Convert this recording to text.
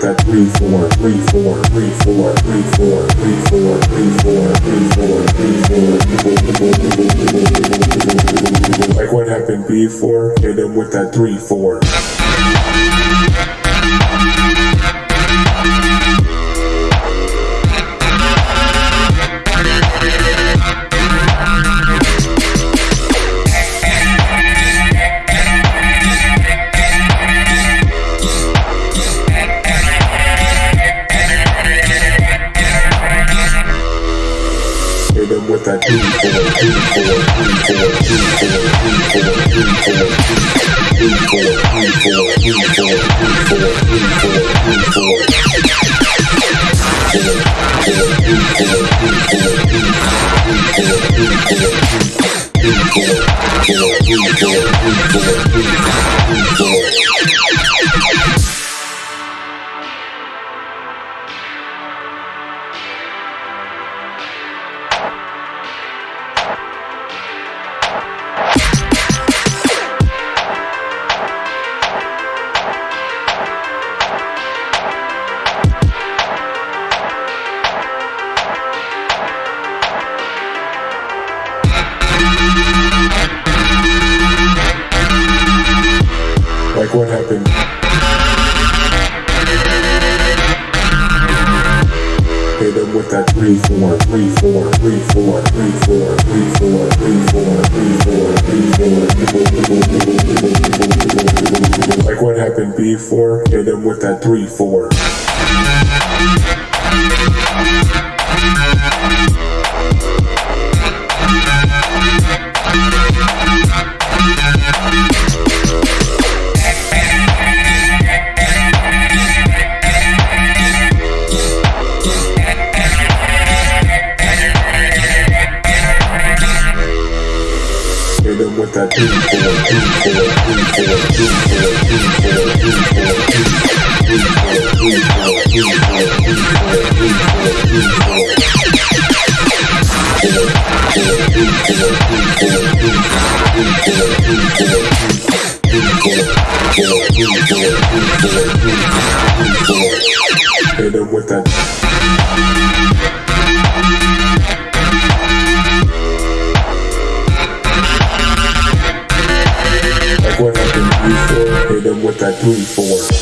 three four, three four, three four, three four, three four, three four, three four, three four. Like what happened before, hit him with that three four. Hit him with that three four, three four, three four, three four, three four, three four, three four, three four, three four, three four, three four, three four. Like what happened? Hit him with that three four, three four, three four, three four, three four, three what happened. Hit him with that 3 4 3 4 3 4 3 4 3 4 3 4 3 4 3 4 Like what happened B4, hit him with that 3 4. Hit him with that. can do for, hit them with that three for.